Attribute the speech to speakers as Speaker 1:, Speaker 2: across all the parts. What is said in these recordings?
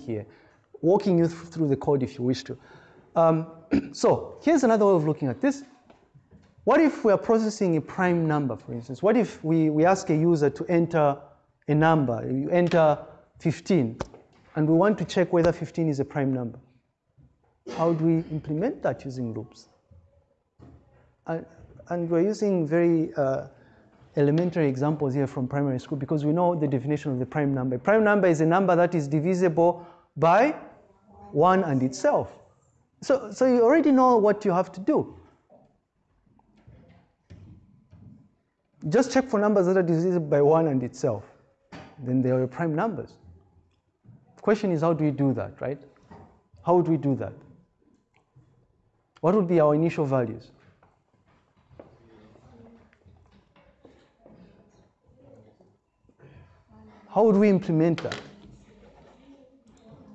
Speaker 1: here, walking you through the code if you wish to. Um, so here's another way of looking at this. What if we are processing a prime number, for instance? What if we, we ask a user to enter a number? You enter 15, and we want to check whether 15 is a prime number. How do we implement that using loops? And, and we're using very uh, elementary examples here from primary school because we know the definition of the prime number. Prime number is a number that is divisible by 1 and itself. So, so you already know what you have to do. Just check for numbers that are divisible by 1 and itself. Then they are prime numbers. The question is, how do we do that, right? How would we do that? What would be our initial values? How would we implement that?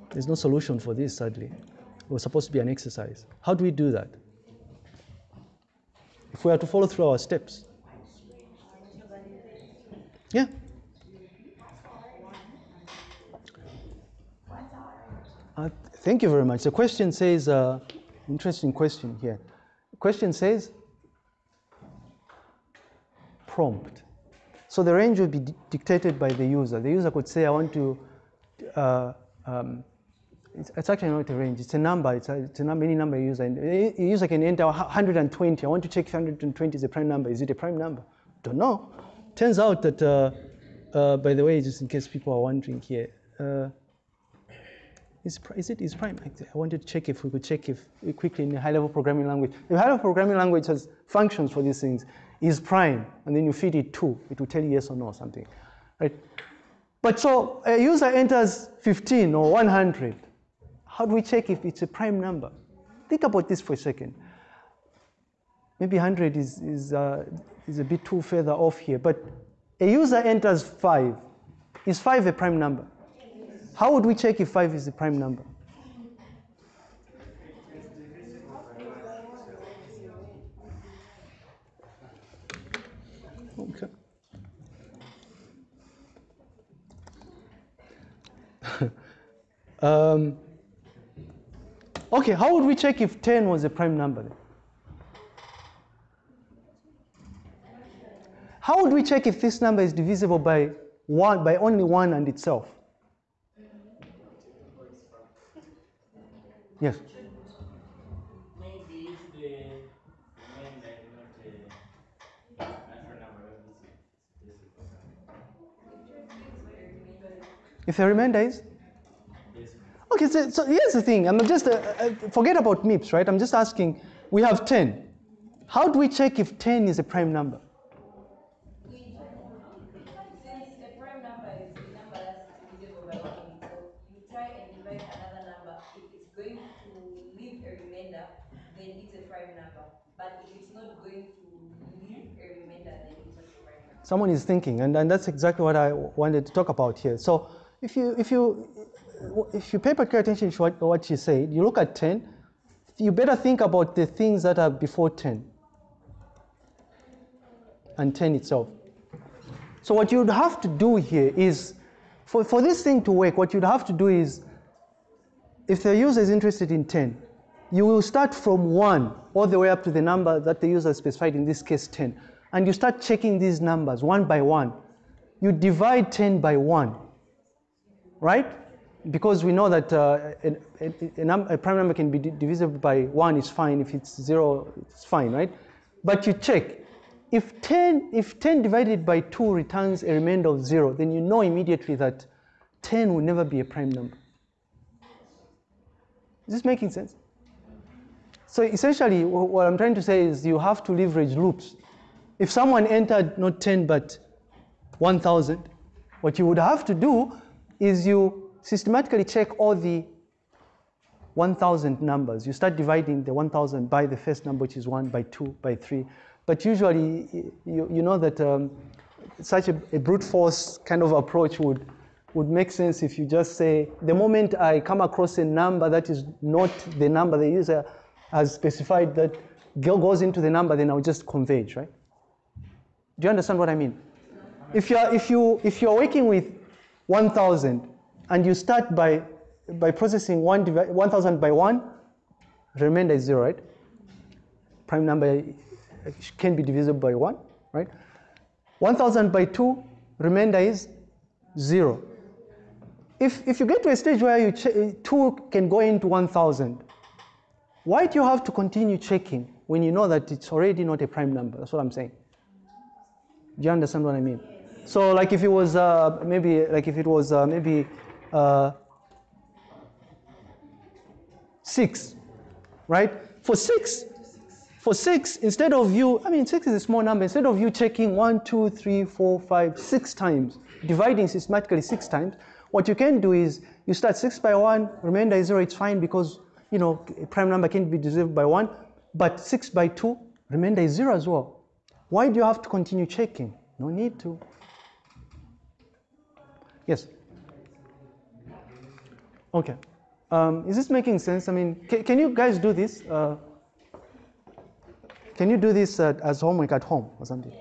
Speaker 1: There's no solution for this, sadly. It was supposed to be an exercise. How do we do that? If we are to follow through our steps. Yeah. Uh, thank you very much. The question says, uh, interesting question here. The question says, prompt. So the range would be dictated by the user. The user could say, I want to, uh, um, it's, it's, actually not a range, it's a number, it's a, it's a number, any number user. A user can enter 120. I want to check if 120 is a prime number. Is it a prime number? Don't know. Turns out that, uh, uh, by the way, just in case people are wondering here, uh, is, is it is prime? I wanted to check if we could check if quickly in a high-level programming language. If high-level programming language has functions for these things, is prime, and then you feed it two, it will tell you yes or no or something, right? But so a user enters 15 or 100. How do we check if it's a prime number? Think about this for a second. Maybe 100 is, is, uh, is a bit too further off here, but a user enters 5. Is 5 a prime number? How would we check if 5 is a prime number? Um, okay, how would we check if 10 was a prime number? Then? How would we check if this number is divisible by one by only one and itself? Yes.
Speaker 2: If the remainder is not a natural number,
Speaker 1: If the remainder is? Okay, so, so here's the thing. I'm just, uh, uh, forget about MIPS, right? I'm just asking, we have 10. How do we check if 10 is a prime number? someone is thinking, and, and that's exactly what I wanted to talk about here. So if you, if you, if you pay particular attention to what, what you said, you look at 10, you better think about the things that are before 10 and 10 itself. So what you'd have to do here is, for, for this thing to work, what you'd have to do is, if the user is interested in 10, you will start from 1 all the way up to the number that the user specified, in this case 10 and you start checking these numbers one by one. You divide 10 by 1, right? Because we know that uh, a, a, a, prime number can be divisible by 1 is fine. If it's 0, it's fine, right? But you check. If 10, if 10 divided by 2 returns a remainder of 0, then you know immediately that 10 will never be a prime number. Is this making sense? So essentially, what I'm trying to say is you have to leverage loops if someone entered not 10 but 1,000, what you would have to do is you systematically check all the 1,000 numbers. You start dividing the 1,000 by the first number, which is 1, by 2, by 3. But usually, you, you know that um, such a, a, brute force kind of approach would, would make sense if you just say, the moment I come across a number that is not the number the user has specified that goes into the number, then I'll just converge, right? Do you understand what I mean? If you're, if you, if you're working with 1,000 and you start by by processing one 1000 by 1, remainder is 0, right? Prime number can be divisible by 1, right? 1000 by 2, remainder is 0. If, if you get to a stage where you 2 can go into 1000, why do you have to continue checking when you know that it's already not a prime number? That's what I'm saying. Do you understand what I mean? So, like if it was uh, maybe, like if it was uh, maybe uh, six, right? For six, for six, instead of you, I mean, six is a small number. Instead of you checking one, two, three, four, five, six times, dividing systematically six times, what you can do is you start six by one, remainder is zero. It's fine because you know a prime number can be divided by one, but six by two, remainder is zero as well. Why do you have to continue checking? No need to. Yes. Okay. Um, is this making sense? I mean, ca- can you guys do this? Uh, can you do this uh, as homework at home or something?